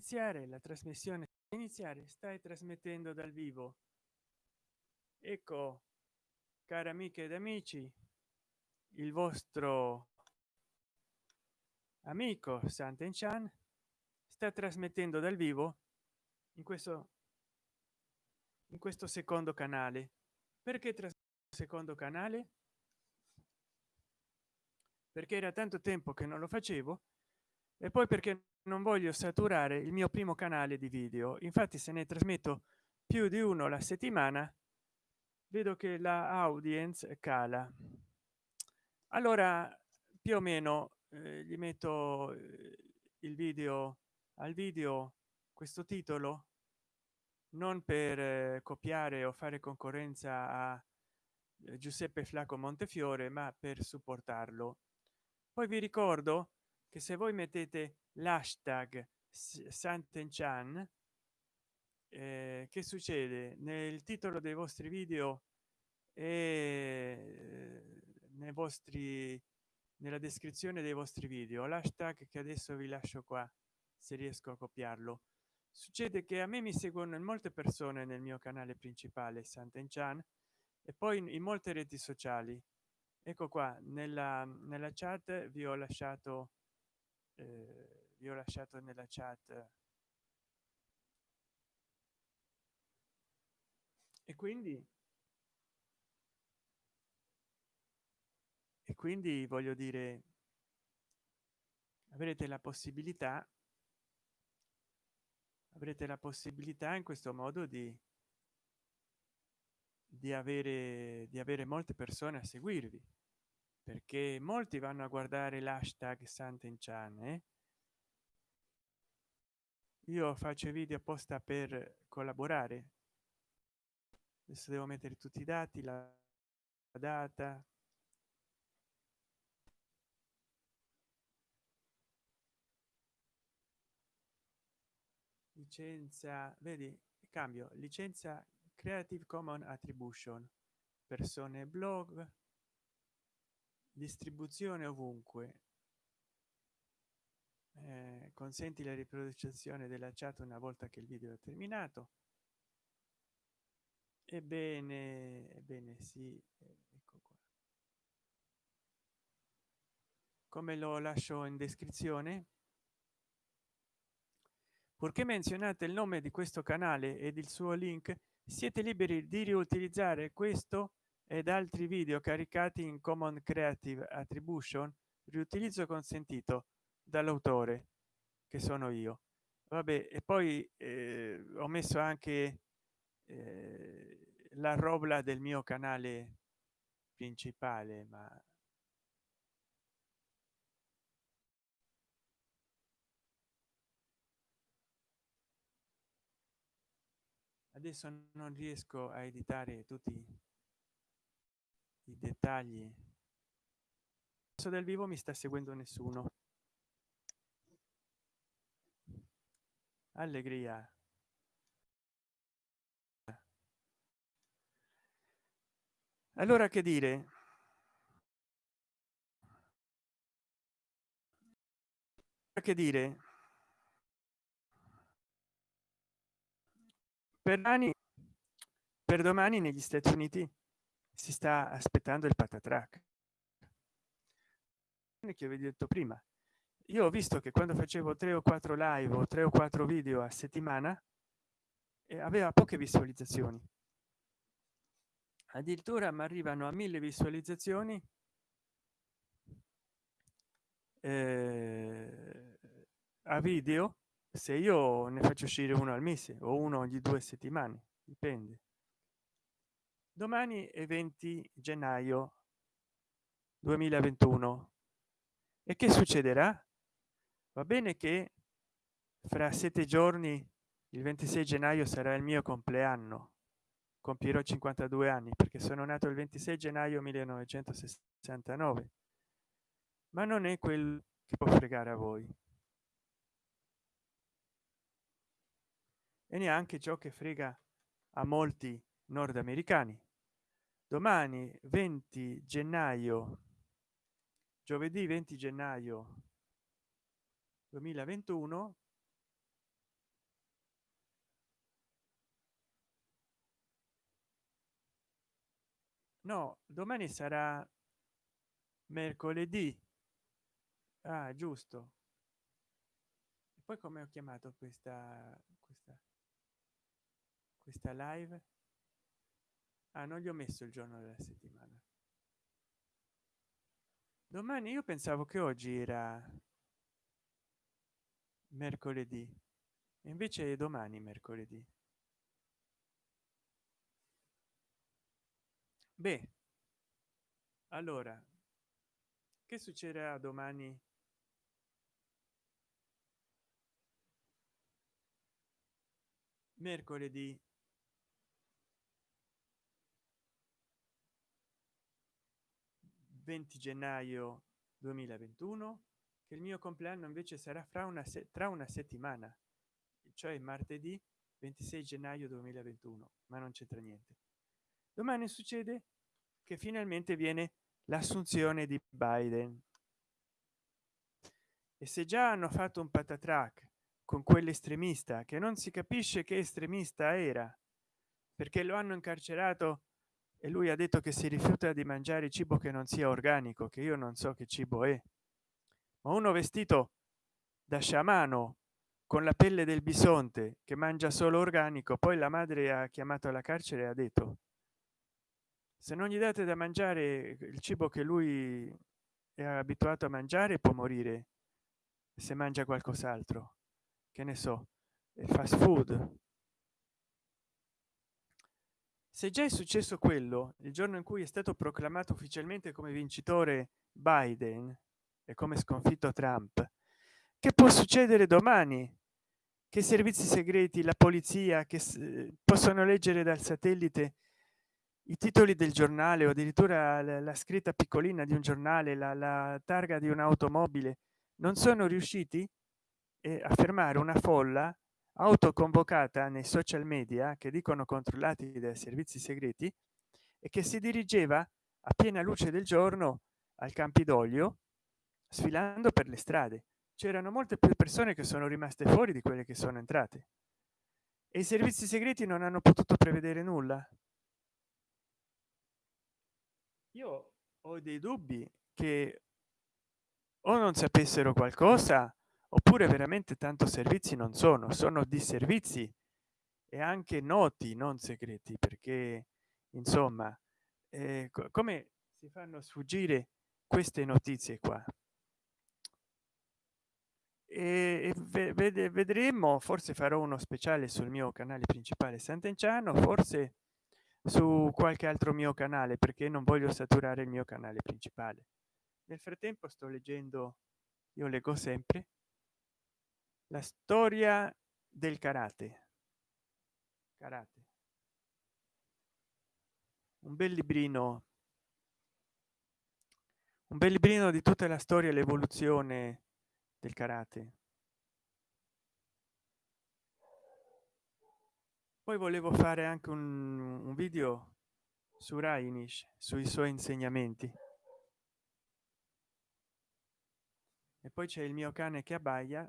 iniziare la trasmissione iniziare stai trasmettendo dal vivo. Ecco cari amiche ed amici il vostro amico santen chan sta trasmettendo dal vivo in questo in questo secondo canale. Perché secondo canale? Perché era tanto tempo che non lo facevo e poi perché non voglio saturare il mio primo canale di video infatti se ne trasmetto più di uno la settimana vedo che la audience cala. Allora più o meno eh, gli metto eh, il video al video questo titolo non per eh, copiare o fare concorrenza a eh, giuseppe flacco montefiore ma per supportarlo. Poi vi ricordo che se voi mettete l'hashtag santenchan eh, che succede? Nel titolo dei vostri video e nei vostri nella descrizione dei vostri video l'hashtag che adesso vi lascio qua se riesco a copiarlo. Succede che a me mi seguono in molte persone nel mio canale principale santenchan e poi in, in molte reti sociali. Ecco qua nella nella chat vi ho lasciato eh, vi ho lasciato nella chat e quindi e quindi voglio dire avrete la possibilità avrete la possibilità in questo modo di di avere di avere molte persone a seguirvi perché molti vanno a guardare l'hashtag santenchan eh? Io faccio video apposta per collaborare. Adesso devo mettere tutti i dati la data. Licenza vedi cambio. Licenza creative commons attribution. Persone blog. Distribuzione ovunque eh, consenti la riproduzione della chat una volta che il video è terminato. Ebbene ebbene sì ecco qua. Come lo lascio in descrizione? Purché menzionate il nome di questo canale ed il suo link siete liberi di riutilizzare questo ed altri video caricati in common creative attribution riutilizzo consentito dall'autore che sono io. Vabbè e poi eh, ho messo anche eh, la robla del mio canale principale ma adesso non riesco a editare tutti i dettagli. Del vivo mi sta seguendo nessuno allegria. Allora che dire? Che dire? Per anni per domani negli stati uniti si sta aspettando il patatrack che avevi detto prima io ho visto che quando facevo tre o quattro live o tre o quattro video a settimana e aveva poche visualizzazioni. Addirittura mi arrivano a mille visualizzazioni eh, a video se io ne faccio uscire uno al mese o uno ogni due settimane dipende. Domani è 20 gennaio 2021 e che succederà va bene che fra sette giorni il 26 gennaio sarà il mio compleanno. Compierò 52 anni perché sono nato il 26 gennaio 1969 ma non è quel che può fregare a voi. E neanche ciò che frega a molti nordamericani. Domani 20 gennaio giovedì 20 gennaio 2021 no domani sarà mercoledì. Ah, giusto. E poi come ho chiamato questa questa questa live? Ah, non gli ho messo il giorno della settimana. Domani io pensavo che oggi era mercoledì. Invece è domani mercoledì. Beh allora che succederà domani? Mercoledì. 20 gennaio 2021 che il mio compleanno invece sarà fra una tra una settimana cioè martedì 26 gennaio 2021 ma non c'entra niente. Domani succede che finalmente viene l'assunzione di biden. E se già hanno fatto un patatrac con quell'estremista che non si capisce che estremista era perché lo hanno incarcerato e lui ha detto che si rifiuta di mangiare cibo che non sia organico che io non so che cibo è ma uno vestito da sciamano con la pelle del bisonte che mangia solo organico poi la madre ha chiamato alla carcere e ha detto se non gli date da mangiare il cibo che lui è abituato a mangiare può morire se mangia qualcos'altro. Che ne so fast food. Se già è successo quello il giorno in cui è stato proclamato ufficialmente come vincitore biden e come sconfitto trump. Che può succedere domani? Che i servizi segreti la polizia che possono leggere dal satellite i titoli del giornale o addirittura la, scritta piccolina di un giornale la, la targa di un'automobile non sono riusciti? Eh, a fermare una folla autoconvocata nei social media che dicono controllati dai servizi segreti e che si dirigeva a piena luce del giorno al campidoglio sfilando per le strade. C'erano molte più persone che sono rimaste fuori di quelle che sono entrate. E i servizi segreti non hanno potuto prevedere nulla? Io ho dei dubbi che o non sapessero qualcosa oppure veramente tanto servizi non sono. Sono di servizi e anche noti non segreti perché insomma eh, come si fanno sfuggire queste notizie qua e, vede, vedremo forse farò uno speciale sul mio canale principale sant'enciano forse su qualche altro mio canale perché non voglio saturare il mio canale principale. Nel frattempo sto leggendo io leggo sempre la storia del karate. Karate. Un bel librino. Un bel librino di tutta la storia e l'evoluzione del karate. Poi volevo fare anche un, un video su Rainish sui suoi insegnamenti. E poi c'è il mio cane che abbaia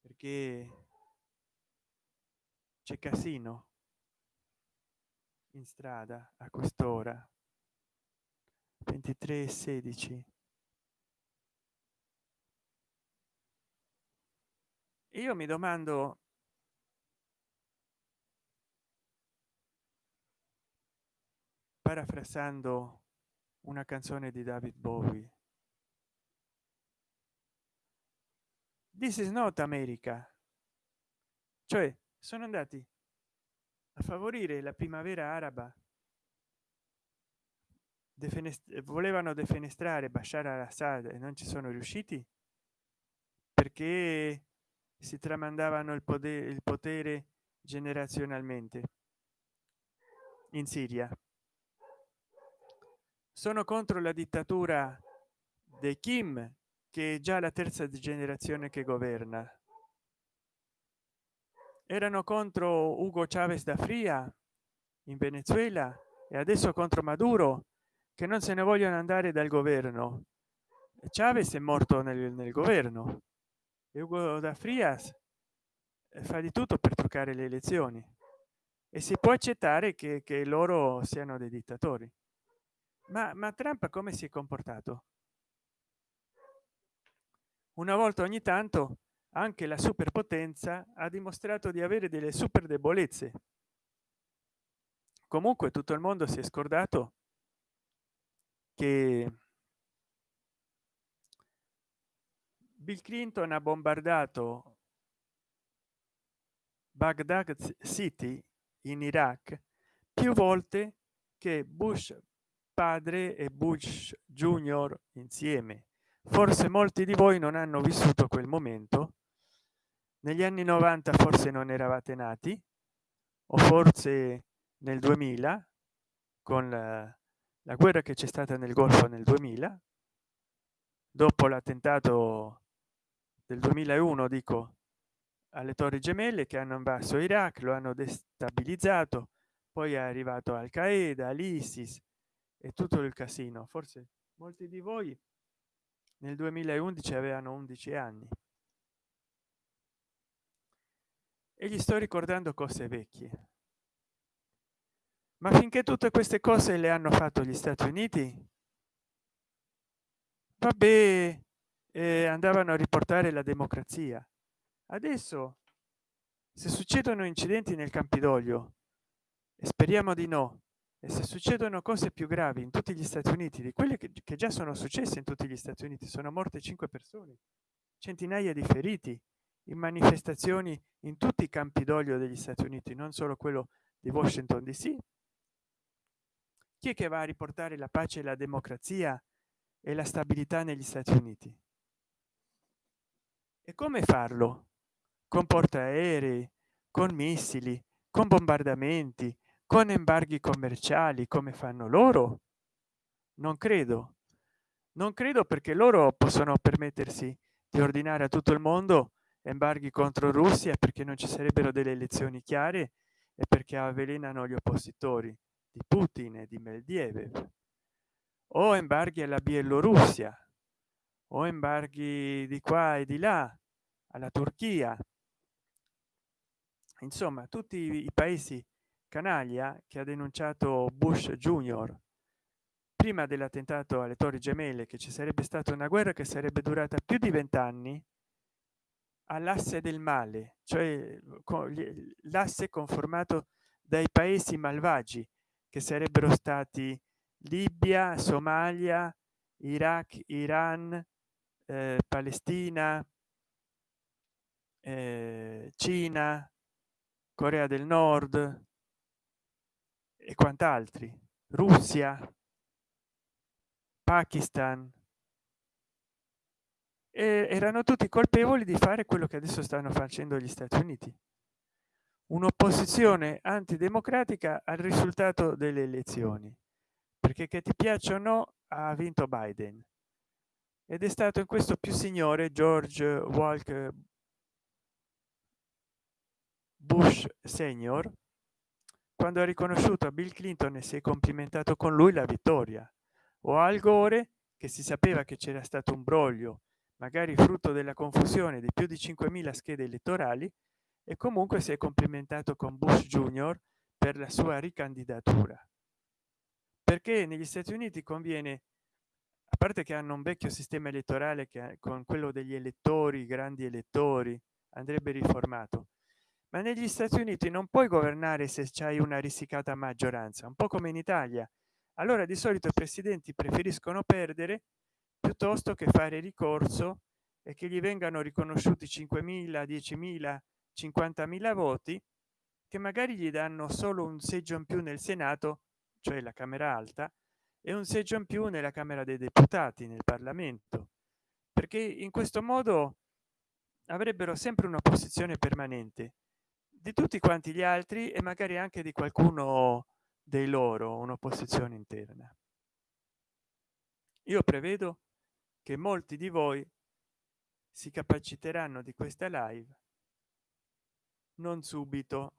perché c'è casino in strada a quest'ora 23 16 io mi domando parafrasando una canzone di david bowie. This is not america. Cioè sono andati a favorire la primavera araba defenest volevano defenestrare bashar al-assad e non ci sono riusciti perché si tramandavano il potere il potere generazionalmente. In siria. Sono contro la dittatura dei kim che è già la terza generazione che governa. Erano contro ugo chavez da fria in venezuela e adesso contro maduro che non se ne vogliono andare dal governo. Chavez è morto nel, nel governo e ugo da frias fa di tutto per truccare le elezioni. E si può accettare che, che loro siano dei dittatori. Ma, ma trump come si è comportato? Una volta ogni tanto anche la superpotenza ha dimostrato di avere delle super debolezze comunque tutto il mondo si è scordato che bill clinton ha bombardato baghdad city in iraq più volte che bush padre e bush junior insieme. Forse molti di voi non hanno vissuto quel momento. Negli anni 90 forse non eravate nati o forse nel 2000 con la, la guerra che c'è stata nel golfo nel 2000 dopo l'attentato del 2001 dico alle torri gemelle che hanno invaso iraq lo hanno destabilizzato poi è arrivato al qaeda l'isis e tutto il casino. Forse molti di voi nel 2011 avevano 11 anni. E gli sto ricordando cose vecchie. Ma finché tutte queste cose le hanno fatto gli stati uniti vabbè eh, andavano a riportare la democrazia. Adesso se succedono incidenti nel campidoglio e speriamo di no e se succedono cose più gravi in tutti gli stati uniti di quelle che, che già sono successe in tutti gli stati uniti sono morte cinque persone centinaia di feriti in manifestazioni in tutti i campidoglio degli stati uniti non solo quello di washington dc chi è che va a riportare la pace la democrazia e la stabilità negli stati uniti e come farlo? Con portaerei con missili con bombardamenti con embarghi commerciali come fanno loro? Non credo. Non credo perché loro possono permettersi di ordinare a tutto il mondo embarghi contro russia perché non ci sarebbero delle elezioni chiare e perché avvelenano gli oppositori di putin e di medvedev. O embarghi alla bielorussia o embarghi di qua e di là alla turchia. Insomma tutti i paesi canaglia che ha denunciato bush junior. Prima dell'attentato alle torri gemelle che ci sarebbe stata una guerra che sarebbe durata più di vent'anni all'asse del male cioè l'asse conformato dai paesi malvagi che sarebbero stati libia somalia iraq iran eh, palestina eh, cina corea del nord e quant'altri. Russia pakistan. E erano tutti colpevoli di fare quello che adesso stanno facendo gli stati uniti. Un'opposizione antidemocratica al risultato delle elezioni. Perché che ti piacciono ha vinto biden ed è stato in questo più signore george walker bush senior quando ha riconosciuto a bill clinton e si è complimentato con lui la vittoria. O al gore che si sapeva che c'era stato un broglio magari frutto della confusione di più di 5.000 schede elettorali e comunque si è complimentato con bush junior per la sua ricandidatura. Perché negli stati uniti conviene parte che hanno un vecchio sistema elettorale che con quello degli elettori grandi elettori andrebbe riformato. Ma negli stati uniti non puoi governare se c'hai una risicata maggioranza un po come in italia. Allora di solito i presidenti preferiscono perdere piuttosto che fare ricorso e che gli vengano riconosciuti 5.000 10.000 50.000 voti che magari gli danno solo un seggio in più nel senato cioè la camera alta e un seggio in più nella camera dei deputati nel parlamento perché in questo modo avrebbero sempre una posizione permanente di tutti quanti gli altri e magari anche di qualcuno dei loro un'opposizione interna. Io prevedo che molti di voi si capaciteranno di questa live non subito.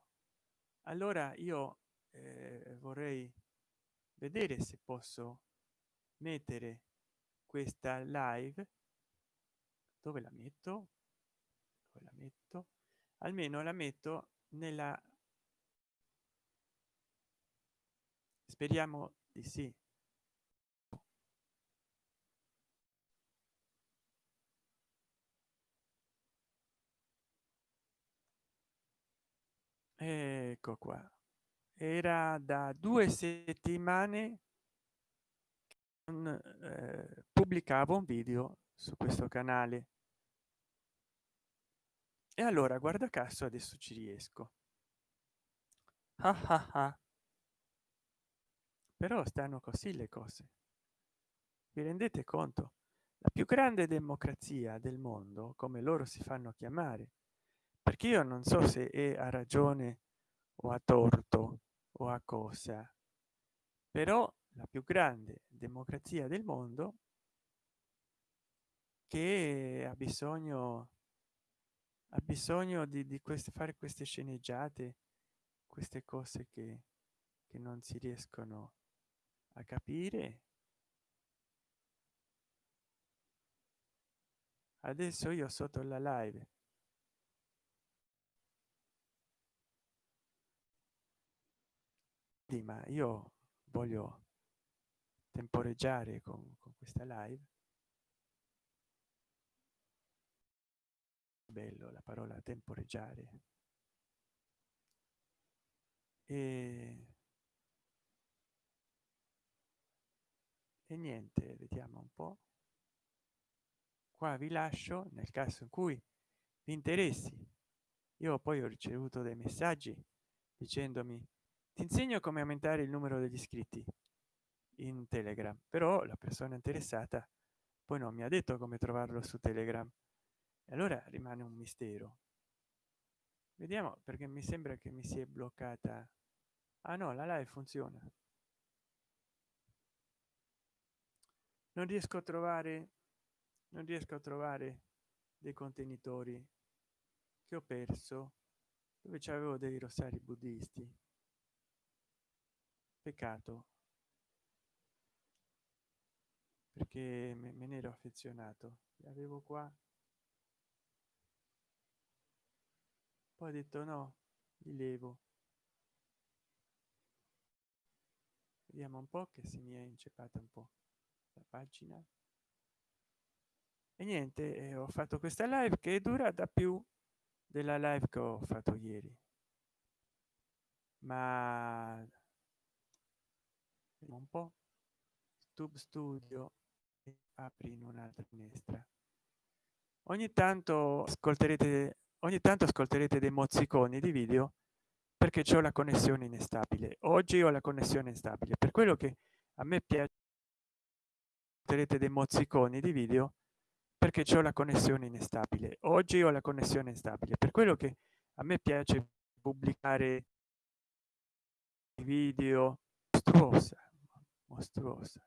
Allora io eh, vorrei vedere se posso mettere questa live. Dove la metto? Dove la metto? Almeno la metto nella speriamo di sì. Ecco qua era da due settimane eh, pubblicavo un video su questo canale. E allora guarda caso adesso ci riesco. Ah ah ah. però stanno così le cose. Vi rendete conto? La più grande democrazia del mondo come loro si fanno chiamare perché io non so se è a ragione o a torto o a cosa. Però la più grande democrazia del mondo che ha bisogno ha bisogno di, di queste fare queste sceneggiate queste cose che, che non si riescono a capire. Adesso io sotto la live ma io voglio temporeggiare con, con questa live. Bello la parola temporeggiare. E, e niente vediamo un po. Qua vi lascio nel caso in cui vi interessi. Io poi ho ricevuto dei messaggi dicendomi ti insegno come aumentare il numero degli iscritti in telegram però la persona interessata poi non mi ha detto come trovarlo su telegram. E allora rimane un mistero. Vediamo perché mi sembra che mi si è bloccata. Ah no la live funziona. Non riesco a trovare non riesco a trovare dei contenitori che ho perso dove c'avevo dei rossari buddisti peccato perché me ne ero affezionato. Li avevo qua. Poi ho detto no li levo. Vediamo un po che si mi è inceppata un po la pagina. E niente eh, ho fatto questa live che dura da più della live che ho fatto ieri. Ma un po. Tube studio apri in un'altra finestra. Ogni tanto ascolterete ogni tanto ascolterete dei mozziconi di video perché c'è la connessione instabile oggi ho la connessione instabile. Per quello che a me piace ascolterete dei mozziconi di video perché c'è la connessione instabile oggi ho la connessione instabile. Per quello che a me piace pubblicare video mostruosa mostruosa.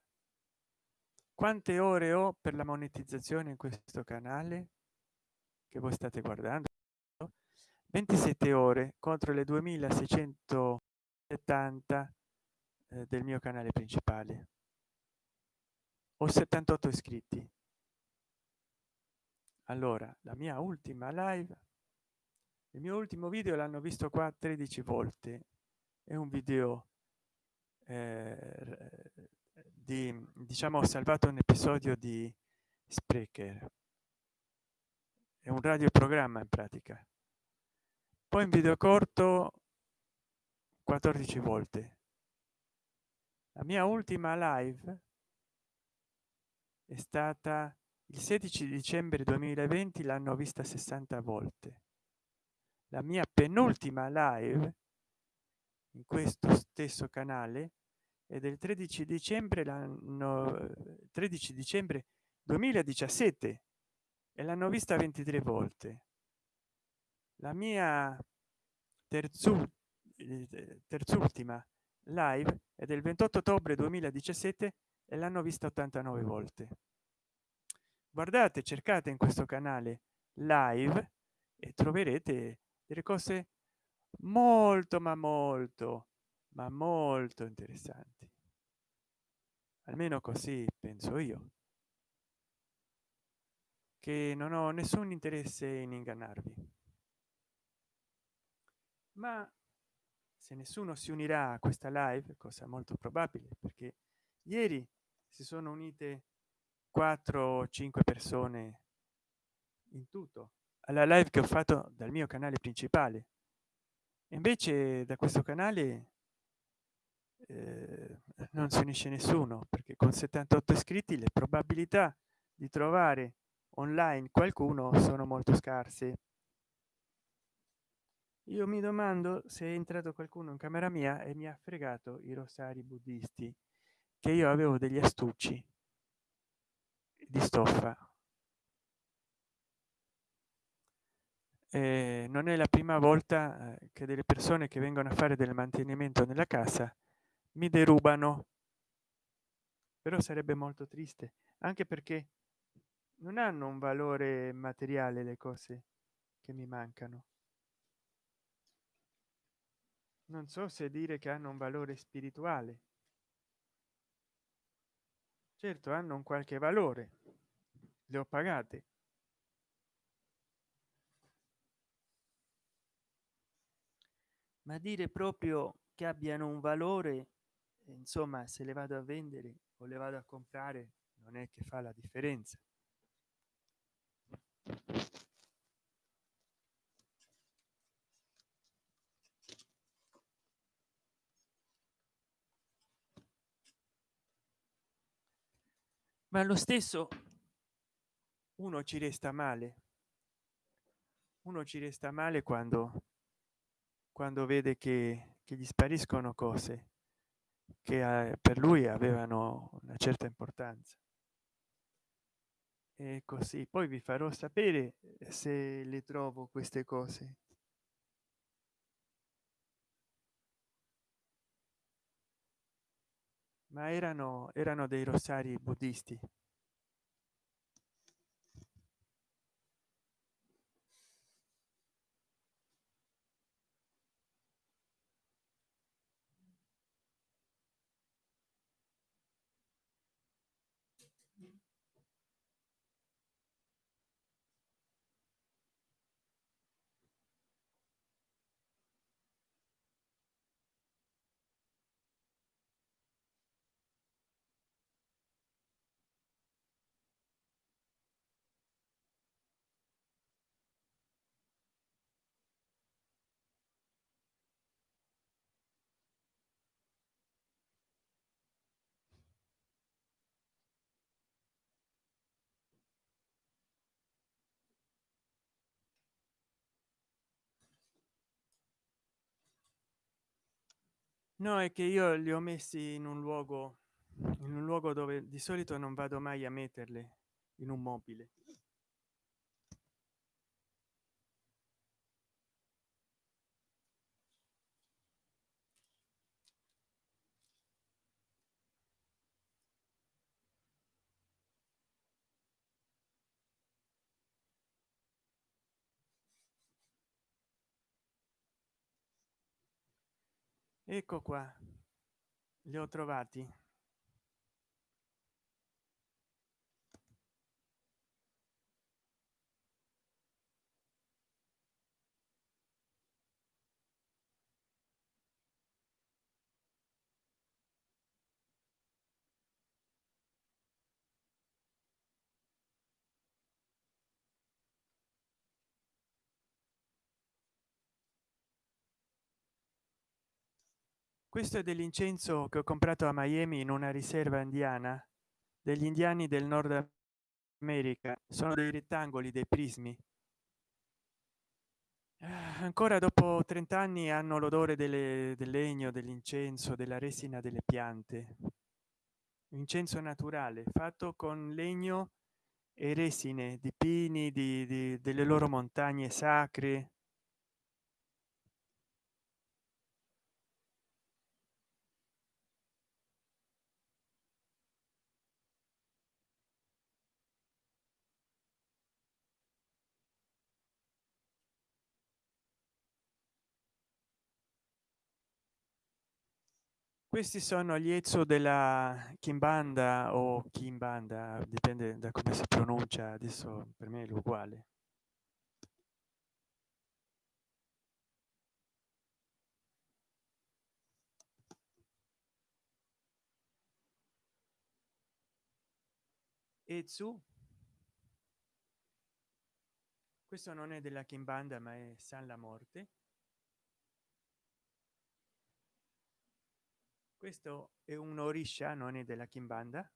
Quante ore ho per la monetizzazione in questo canale? Che voi state guardando 27 ore contro le 2670 eh, del mio canale principale. Ho 78 iscritti. Allora la mia ultima live il mio ultimo video l'hanno visto qua 13 volte. È un video eh, di diciamo ho salvato un episodio di sprecher. È un radioprogramma in pratica. Poi in video corto 14 volte. La mia ultima live è stata il 16 dicembre 2020 l'hanno vista 60 volte. La mia penultima live in questo stesso canale e del 13 dicembre l'anno 13 dicembre 2017 e l'hanno vista 23 volte. La mia terzo terzultima live è del 28 ottobre 2017 e l'hanno vista 89 volte. Guardate cercate in questo canale live e troverete delle cose molto ma molto ma molto interessanti. Almeno così penso io. Che non ho nessun interesse in ingannarvi. Ma se nessuno si unirà a questa live cosa molto probabile perché ieri si sono unite 4 o 5 persone in tutto. Alla live che ho fatto dal mio canale principale invece da questo canale eh, non si unisce nessuno perché con 78 iscritti le probabilità di trovare online qualcuno sono molto scarse. Io mi domando se è entrato qualcuno in camera mia e mi ha fregato i rosari buddisti che io avevo degli astucci di stoffa e non è la prima volta eh, che delle persone che vengono a fare del mantenimento nella casa mi derubano. Però sarebbe molto triste anche perché non hanno un valore materiale le cose che mi mancano. Non so se dire che hanno un valore spirituale. Certo hanno un qualche valore le ho pagate ma dire proprio che abbiano un valore insomma se le vado a vendere o le vado a comprare non è che fa la differenza. Ma lo stesso uno ci resta male. Uno ci resta male quando quando vede che, che gli spariscono cose che eh, per lui avevano una certa importanza. E così. Poi vi farò sapere se le trovo queste cose. Ma erano erano dei rosari buddisti no è che io li ho messi in un luogo in un luogo dove di solito non vado mai a metterle in un mobile ecco qua. Li ho trovati questo è dell'incenso che ho comprato a miami in una riserva indiana degli indiani del nord america. Sono dei rettangoli dei prismi. Ancora dopo 30 anni hanno l'odore del legno dell'incenso della resina delle piante. Incenso naturale fatto con legno e resine di pini di, di delle loro montagne sacre questi sono gli ezzo della Kimbanda o Kimbanda, dipende da come si pronuncia, adesso per me è uguale. Ezzu, questo non è della Kimbanda ma è San la Morte. Questo è un orisha non è della kimbanda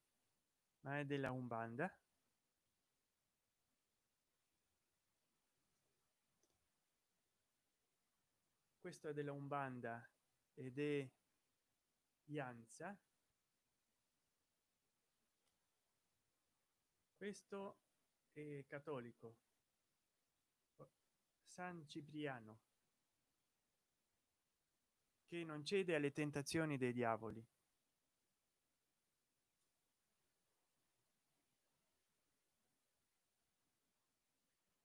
ma è della umbanda. Questo è della umbanda ed è Ianza questo è cattolico. San cipriano che non cede alle tentazioni dei diavoli.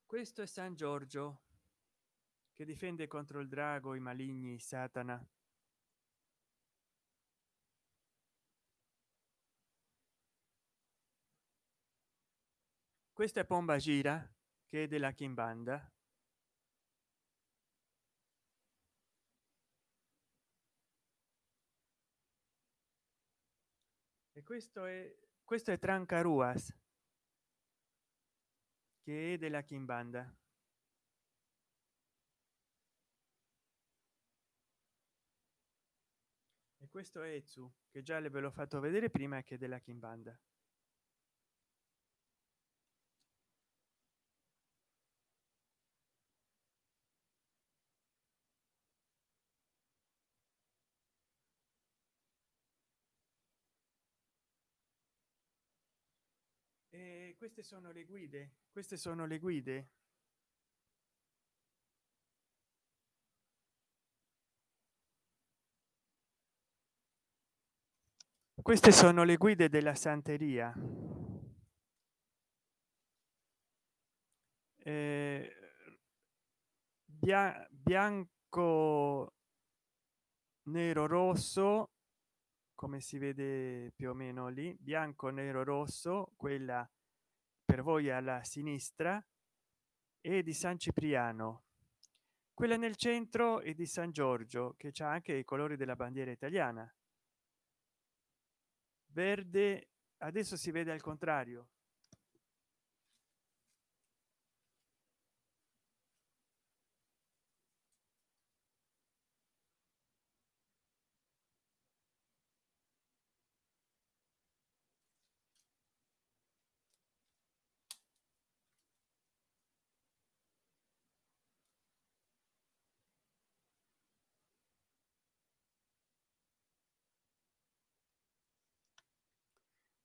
Questo è san giorgio che difende contro il drago i maligni satana. Questa è pomba gira che è della kimbanda questo è questo è trancaruas che è della kimbanda. E questo è Etsu, che già le ve l'ho fatto vedere prima che della kimbanda e queste sono le guide queste sono le guide. Queste sono le guide della santeria. Eh, bianco nero rosso come si vede più o meno lì bianco nero rosso quella per voi alla sinistra e di san cipriano. Quella nel centro e di san giorgio che c'è anche i colori della bandiera italiana. Verde adesso si vede al contrario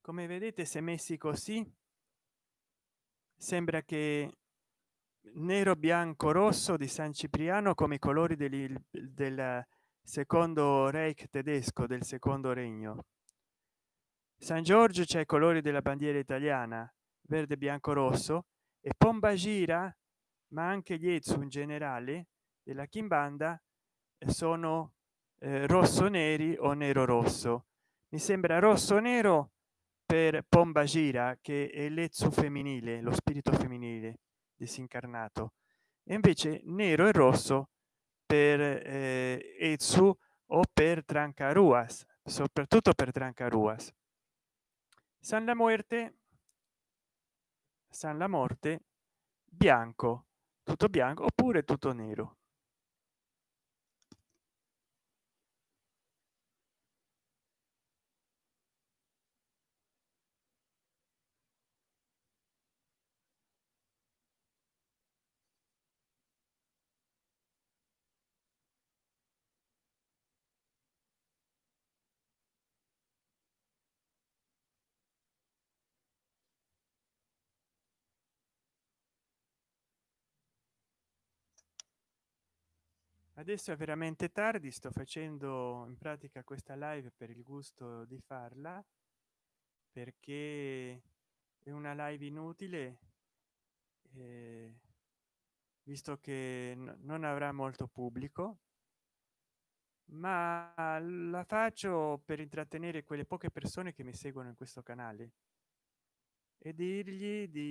come vedete se messi così sembra che nero bianco rosso di san cipriano come i colori del, del secondo reich tedesco del secondo regno. San giorgio c'è i colori della bandiera italiana verde bianco rosso e pomba gira ma anche gli ezu in generale della kimbanda sono eh, rosso neri o nero rosso mi sembra rosso nero per pomba gira che è l'ezzo femminile lo spirito femminile disincarnato e invece nero e rosso per eh, Etsu o per Trancaruas, soprattutto per Trancaruas. San la muerte, San la morte, bianco, tutto bianco oppure tutto nero. Adesso è veramente tardi sto facendo in pratica questa live per il gusto di farla perché è una live inutile eh, visto che non avrà molto pubblico ma la faccio per intrattenere quelle poche persone che mi seguono in questo canale e dirgli di